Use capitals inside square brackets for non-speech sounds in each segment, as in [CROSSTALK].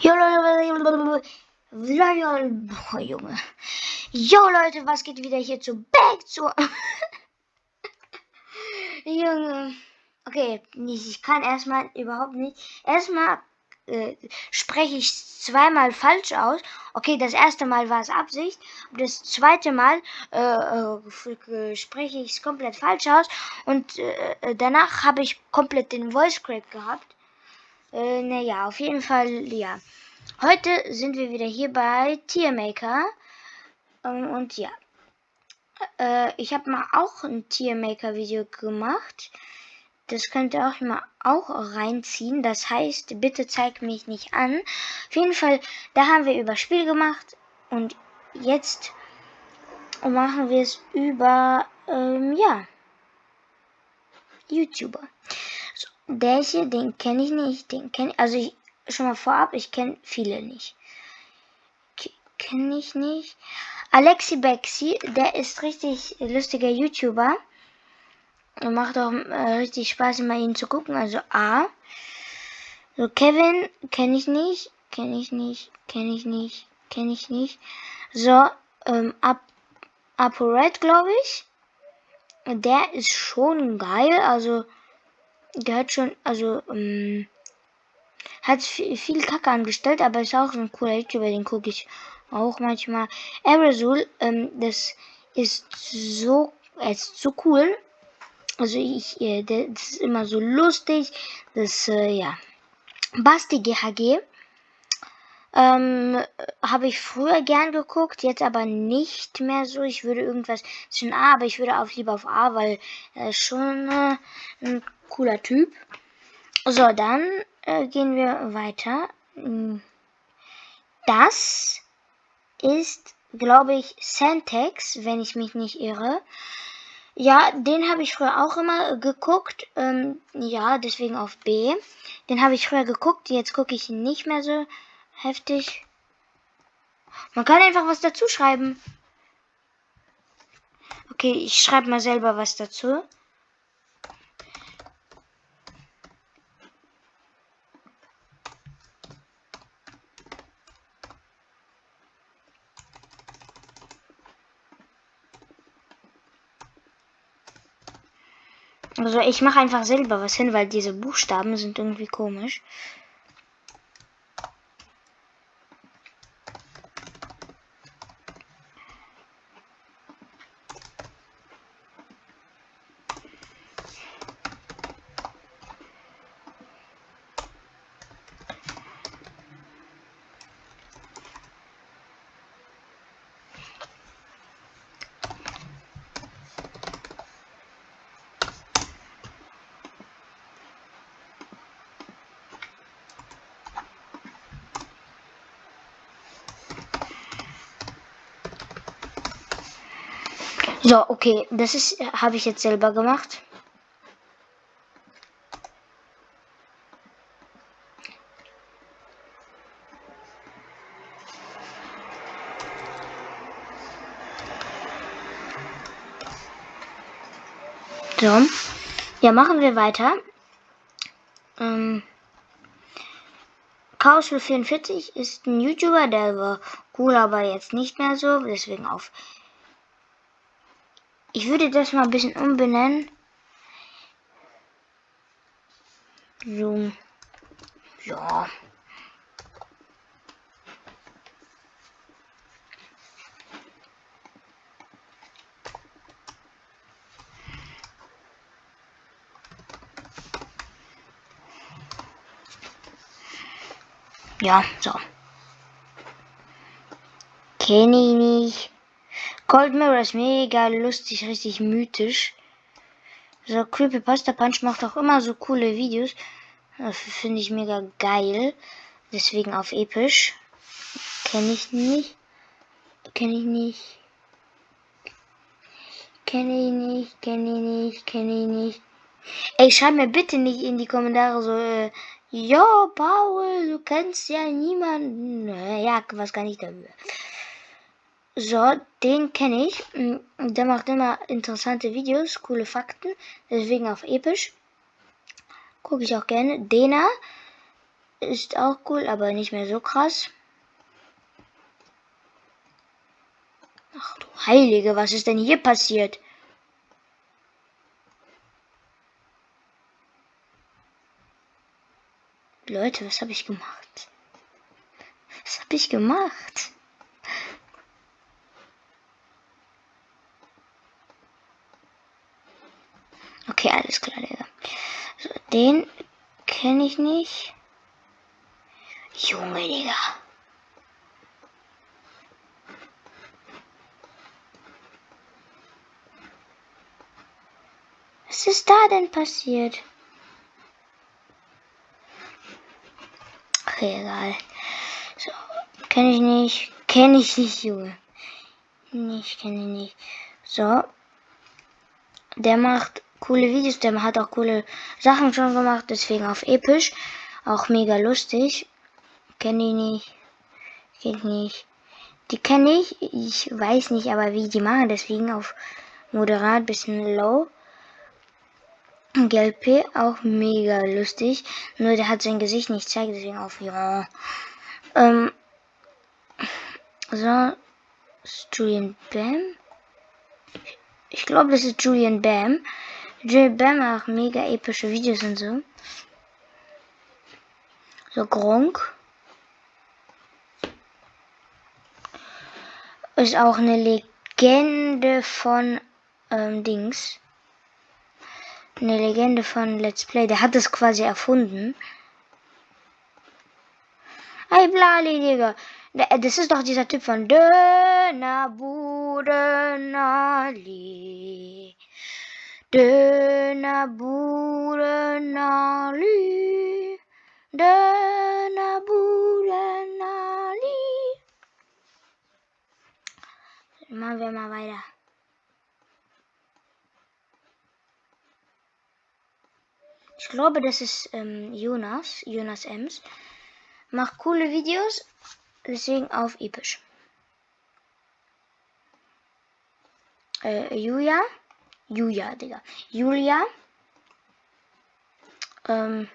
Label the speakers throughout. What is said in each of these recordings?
Speaker 1: Jo Leute, Junge. Jo Leute, was geht wieder hier zu Back zu [LAUGHS] [LAUGHS] Junge. Okay, ich kann erstmal überhaupt nicht. Erstmal äh, spreche ich zweimal falsch aus. Okay, das erste Mal war es Absicht. Das zweite Mal äh, äh, spreche ich es komplett falsch aus. Und äh, danach habe ich komplett den Voice Crack gehabt. Äh, naja, auf jeden Fall, ja. Heute sind wir wieder hier bei Tiermaker. Ähm, und ja. Äh, ich habe mal auch ein Tiermaker-Video gemacht. Das könnt ihr auch mal auch reinziehen. Das heißt, bitte zeig mich nicht an. Auf jeden Fall, da haben wir über Spiel gemacht. Und jetzt machen wir es über, ähm, ja, YouTuber. Der hier, den kenne ich nicht. Den kenne also ich, schon mal vorab, ich kenne viele nicht. Kenne ich nicht. Alexi Bexi, der ist richtig lustiger YouTuber. Macht auch äh, richtig Spaß, immer ihn zu gucken. Also A. So, Kevin kenne ich nicht. Kenne ich nicht. Kenne ich nicht. Kenne ich nicht. So, ähm, Ap ApoRed, glaube ich. Der ist schon geil. Also, der hat schon, also, ähm, hat viel, viel Kacke angestellt, aber ist auch so ein cooler YouTuber, den gucke ich auch manchmal. Aerosol, ähm, das ist so, er ist so cool. Also ich, äh, das ist immer so lustig. Das, äh, ja. Basti GHG. Ähm, habe ich früher gern geguckt, jetzt aber nicht mehr so. Ich würde irgendwas zwischen A, aber ich würde auch lieber auf A, weil ist schon äh, ein cooler Typ. So, dann äh, gehen wir weiter. Das ist, glaube ich, Sentex, wenn ich mich nicht irre. Ja, den habe ich früher auch immer geguckt. Ähm, ja, deswegen auf B. Den habe ich früher geguckt. Jetzt gucke ich ihn nicht mehr so heftig. Man kann einfach was dazu schreiben. Okay, ich schreibe mal selber was dazu. Also ich mache einfach selber was hin, weil diese Buchstaben sind irgendwie komisch. So, okay, das ist habe ich jetzt selber gemacht. So, ja, machen wir weiter. Ähm, Chaos 44 ist ein YouTuber, der war cool, aber jetzt nicht mehr so, deswegen auf ich würde das mal ein bisschen umbenennen. So. Ja. Ja, so. Kenne ich nicht. Cold Mirror ist mega lustig, richtig mythisch. So, Creepypasta Punch macht auch immer so coole Videos. Finde ich mega geil. Deswegen auf episch. Kenne ich nicht. Kenne ich nicht. Kenne ich nicht, kenne ich nicht, kenne ich nicht. Ey, schreib mir bitte nicht in die Kommentare so, äh, Jo, Paul, du kennst ja niemanden. Ja, was kann ich dafür? So, den kenne ich. Mm, der macht immer interessante Videos, coole Fakten. Deswegen auf episch. Gucke ich auch gerne. Dena. ist auch cool, aber nicht mehr so krass. Ach du Heilige, was ist denn hier passiert? Leute, was habe ich gemacht? Was habe ich gemacht? Okay, alles klar, Digga. So, den kenne ich nicht. Junge, Digga. Was ist da denn passiert? Okay, egal. So, kenne ich nicht. Kenne ich nicht, Junge. Nicht, kenne ich nicht. So. Der macht coole Videos, der hat auch coole Sachen schon gemacht, deswegen auf episch. Auch mega lustig. Kenne ich nicht. Kenn ich nicht. Die kenne ich. Ich weiß nicht aber, wie die machen, deswegen auf moderat bisschen low. GLP auch mega lustig. Nur der hat sein Gesicht nicht zeigt, deswegen auf ja. Ähm, so, Julian Bam. Ich glaube, das ist Julian Bam. Julian Bam macht mega epische Videos und so. So Gronk. Ist auch eine Legende von ähm, Dings eine Legende von Let's Play. Der hat es quasi erfunden. Hey, Blali, Digga. Äh, das ist doch dieser Typ von Dönerbudenali. Dönerbudenali. Dönerbudenali. Machen wir mal weiter. Ich glaube, das ist ähm, Jonas, Jonas Ems. Macht coole Videos, deswegen auf episch. Äh, Julia. Julia, Digga. Julia. Ähm,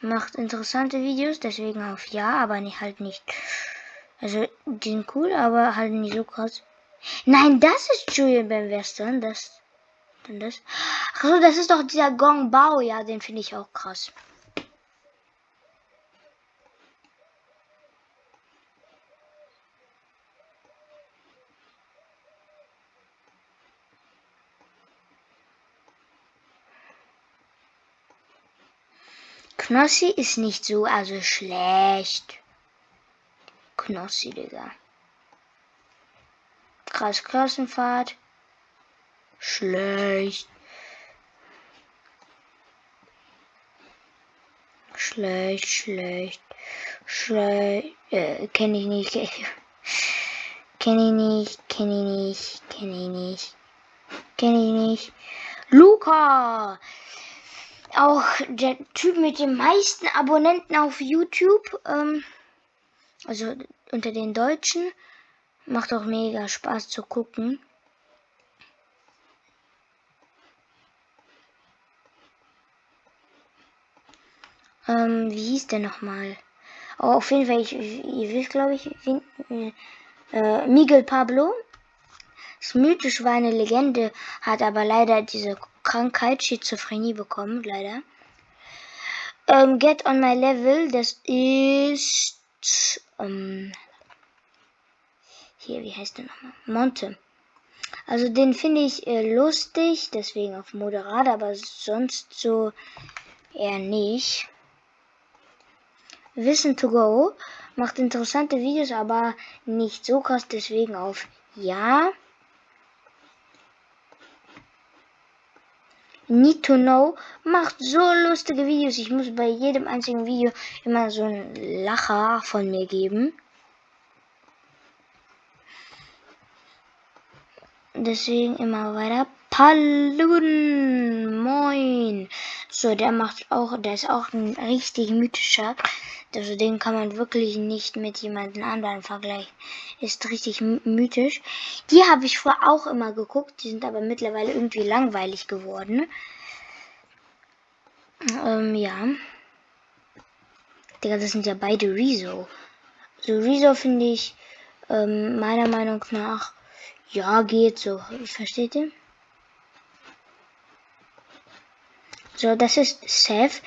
Speaker 1: macht interessante Videos, deswegen auf ja, aber nicht halt nicht. Also, die sind cool, aber halt nicht so krass. Nein, das ist Julian beim Western. Das denn das? Achso, das ist doch dieser Gong Bao. Ja, den finde ich auch krass. Knossi ist nicht so, also schlecht. Knossi, Digga. Krass Klassenfahrt. Schlecht. Schlecht, schlecht. Schlecht. Äh, kenne ich nicht. [LAUGHS] Kenne ich nicht, kenne ich nicht, kenne ich nicht. Kenne ich nicht. Luca! Auch der Typ mit den meisten Abonnenten auf YouTube. Ähm, also unter den Deutschen. Macht auch mega Spaß zu gucken. Ähm, wie hieß der nochmal? Oh, auf jeden Fall, ich, ihr wisst, glaube ich, wen, äh, Miguel Pablo. Das mythisch war eine Legende, hat aber leider diese Krankheit, Schizophrenie bekommen, leider. Ähm, Get on my level, das ist, ähm, hier, wie heißt der nochmal? Monte. Also den finde ich äh, lustig, deswegen auf moderat, aber sonst so eher nicht. Wissen to go macht interessante Videos, aber nicht so krass, deswegen auf ja. Need to know macht so lustige Videos. Ich muss bei jedem einzigen Video immer so einen Lacher von mir geben. Deswegen immer weiter. Palun, moin. So, der macht auch, der ist auch ein richtig mythischer. Also den kann man wirklich nicht mit jemandem anderen vergleichen. Ist richtig mythisch. Die habe ich vorher auch immer geguckt. Die sind aber mittlerweile irgendwie langweilig geworden. Ähm, ja. Digga, das sind ja beide Rezo. So, Rezo finde ich ähm, meiner Meinung nach, ja, geht so. Versteht ihr? So, das ist Seth.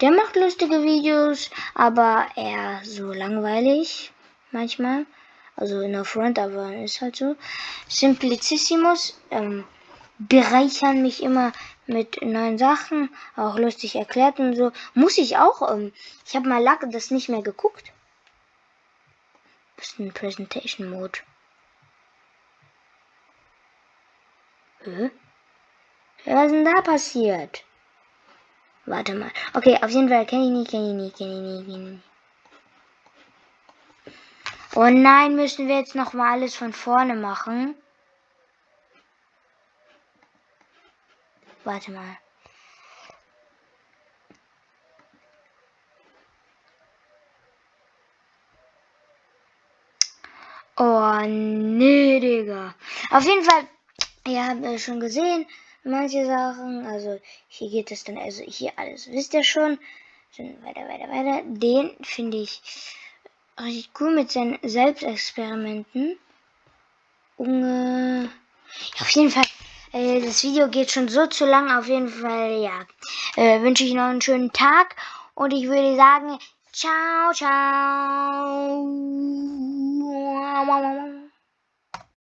Speaker 1: Der macht lustige Videos, aber eher so langweilig manchmal. Also in der Front, aber ist halt so. Simplicissimus ähm, bereichern mich immer mit neuen Sachen, auch lustig erklärt und so. Muss ich auch. Ähm, ich habe mal lange das nicht mehr geguckt. Ein Presentation Mode. Hä? Was ist denn da passiert? Warte mal. Okay, auf jeden Fall kenne ich nicht, kenne ich nicht, kenne ich nicht, kenne ich nicht. Oh nein, müssen wir jetzt noch mal alles von vorne machen? Warte mal. Oh nee, Digga. Auf jeden Fall, ihr habt ja schon gesehen, manche Sachen. Also hier geht es dann, also hier alles wisst ihr schon. Dann weiter, weiter, weiter. Den finde ich richtig cool mit seinen Selbstexperimenten. Äh, ja, auf jeden Fall, äh, das Video geht schon so zu lang. Auf jeden Fall, ja, äh, wünsche ich noch einen schönen Tag. Und ich würde sagen, ciao, ciao.